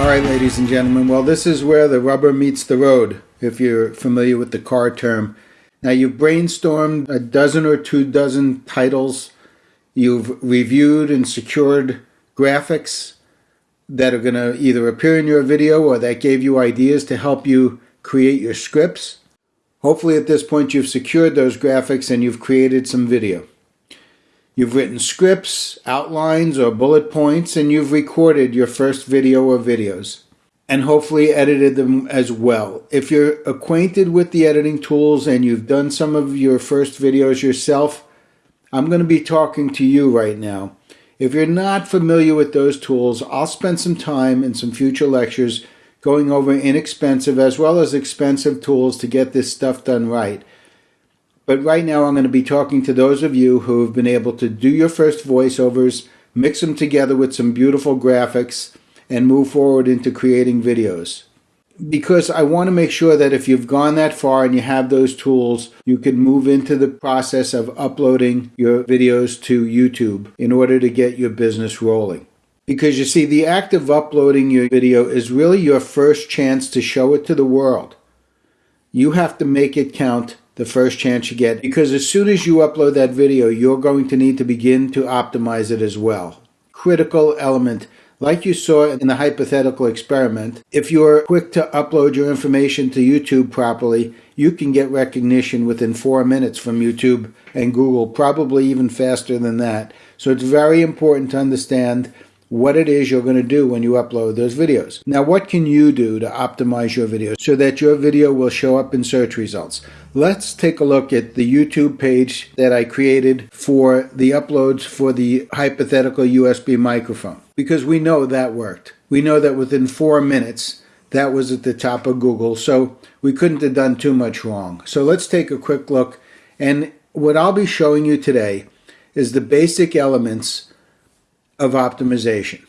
All right, ladies and gentlemen. Well, this is where the rubber meets the road, if you're familiar with the car term. Now, you've brainstormed a dozen or two dozen titles. You've reviewed and secured graphics that are going to either appear in your video or that gave you ideas to help you create your scripts. Hopefully, at this point, you've secured those graphics and you've created some video. You've written scripts, outlines, or bullet points, and you've recorded your first video or videos and hopefully edited them as well. If you're acquainted with the editing tools and you've done some of your first videos yourself, I'm going to be talking to you right now. If you're not familiar with those tools, I'll spend some time in some future lectures going over inexpensive as well as expensive tools to get this stuff done right. But right now, I'm going to be talking to those of you who have been able to do your first voiceovers, mix them together with some beautiful graphics, and move forward into creating videos. Because I want to make sure that if you've gone that far and you have those tools, you can move into the process of uploading your videos to YouTube in order to get your business rolling. Because you see, the act of uploading your video is really your first chance to show it to the world. You have to make it count the first chance you get because as soon as you upload that video, you're going to need to begin to optimize it as well. Critical element. Like you saw in the hypothetical experiment, if you're quick to upload your information to YouTube properly, you can get recognition within four minutes from YouTube and Google, probably even faster than that. So it's very important to understand what it is you're going to do when you upload those videos. Now, what can you do to optimize your video so that your video will show up in search results? Let's take a look at the YouTube page that I created for the uploads for the hypothetical USB microphone because we know that worked. We know that within four minutes, that was at the top of Google, so we couldn't have done too much wrong. So let's take a quick look. And what I'll be showing you today is the basic elements of optimization.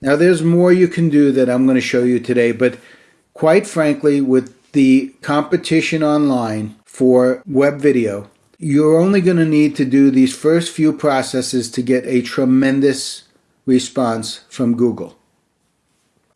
Now, there's more you can do that I'm going to show you today, but quite frankly, with the competition online for web video, you're only going to need to do these first few processes to get a tremendous response from Google.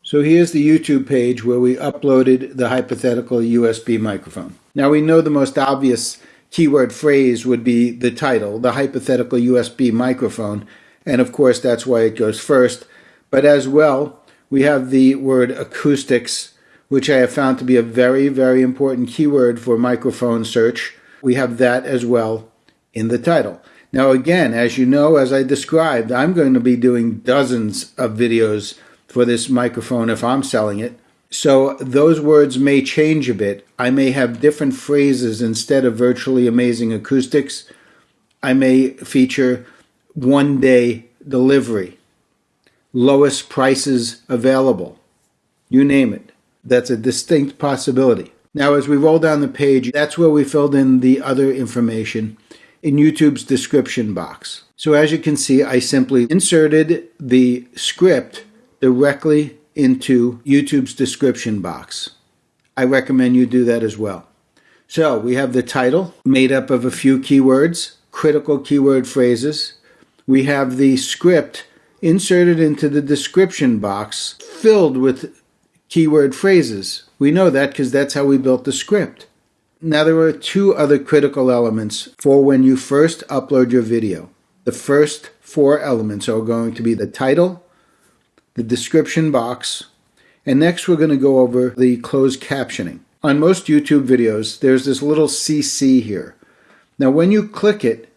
So here's the YouTube page where we uploaded the hypothetical USB microphone. Now we know the most obvious keyword phrase would be the title, the hypothetical USB microphone, and of course that's why it goes first. But as well, we have the word acoustics, which I have found to be a very, very important keyword for microphone search. We have that as well in the title. Now, again, as you know, as I described, I'm going to be doing dozens of videos for this microphone if I'm selling it. So those words may change a bit. I may have different phrases instead of virtually amazing acoustics. I may feature one day delivery, lowest prices available, you name it. That's a distinct possibility. Now, as we roll down the page, that's where we filled in the other information in YouTube's description box. So as you can see, I simply inserted the script directly into YouTube's description box. I recommend you do that as well. So we have the title made up of a few keywords, critical keyword phrases, we have the script inserted into the description box filled with keyword phrases. We know that because that's how we built the script. Now there are two other critical elements for when you first upload your video. The first four elements are going to be the title, the description box, and next we're going to go over the closed captioning. On most YouTube videos, there's this little CC here. Now when you click it,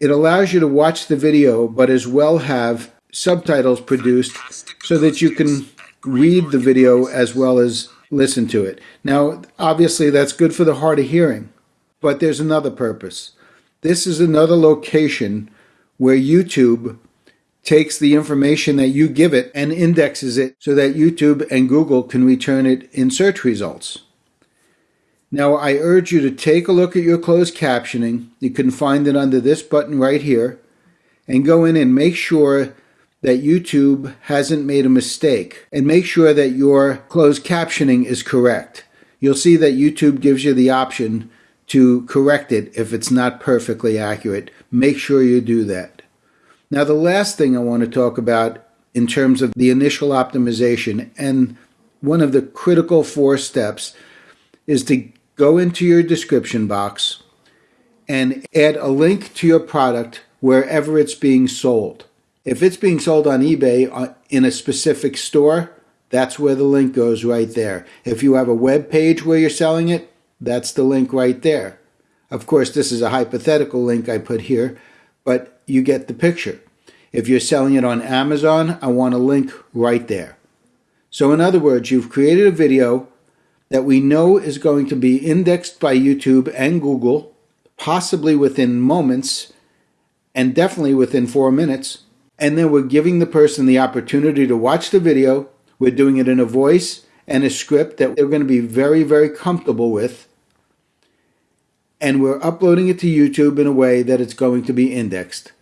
it allows you to watch the video, but as well have subtitles produced so that you can read the video as well as listen to it. Now, obviously, that's good for the hard of hearing, but there's another purpose. This is another location where YouTube takes the information that you give it and indexes it so that YouTube and Google can return it in search results. Now I urge you to take a look at your closed captioning. You can find it under this button right here and go in and make sure that YouTube hasn't made a mistake and make sure that your closed captioning is correct. You'll see that YouTube gives you the option to correct it if it's not perfectly accurate. Make sure you do that. Now the last thing I want to talk about in terms of the initial optimization. And one of the critical four steps is to go into your description box and add a link to your product wherever it's being sold. If it's being sold on eBay uh, in a specific store, that's where the link goes right there. If you have a web page where you're selling it, that's the link right there. Of course, this is a hypothetical link I put here, but you get the picture. If you're selling it on Amazon, I want a link right there. So in other words, you've created a video that we know is going to be indexed by YouTube and Google, possibly within moments, and definitely within four minutes. And then we're giving the person the opportunity to watch the video. We're doing it in a voice and a script that they're going to be very, very comfortable with and we're uploading it to YouTube in a way that it's going to be indexed.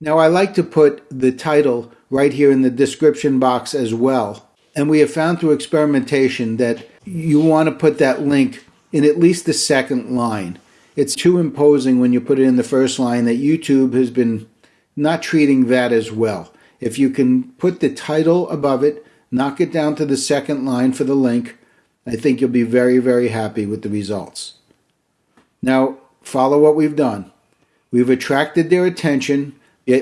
Now I like to put the title right here in the description box as well. And we have found through experimentation that you want to put that link in at least the second line. It's too imposing when you put it in the first line that YouTube has been not treating that as well. If you can put the title above it, knock it down to the second line for the link, I think you'll be very, very happy with the results. Now, follow what we've done. We've attracted their attention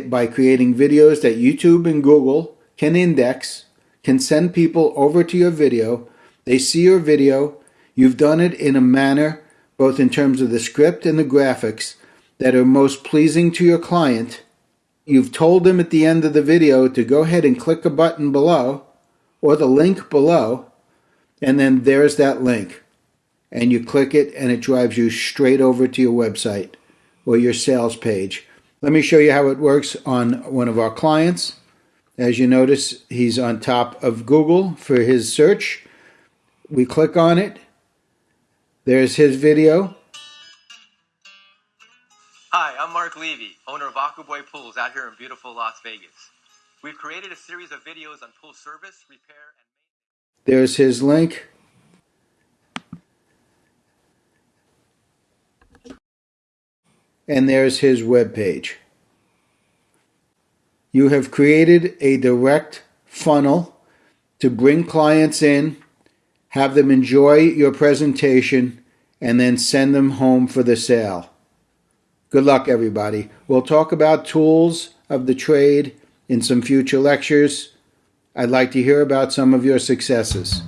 by creating videos that YouTube and Google can index, can send people over to your video. They see your video. You've done it in a manner, both in terms of the script and the graphics, that are most pleasing to your client. You've told them at the end of the video to go ahead and click a button below or the link below, and then there's that link and you click it and it drives you straight over to your website or your sales page. Let me show you how it works on one of our clients. As you notice, he's on top of Google for his search. We click on it. There's his video. Hi, I'm Mark Levy, owner of Aquaboy Pools out here in beautiful Las Vegas. We've created a series of videos on pool service, repair, and There's his link. and there's his web page. You have created a direct funnel to bring clients in, have them enjoy your presentation, and then send them home for the sale. Good luck, everybody. We'll talk about tools of the trade in some future lectures. I'd like to hear about some of your successes.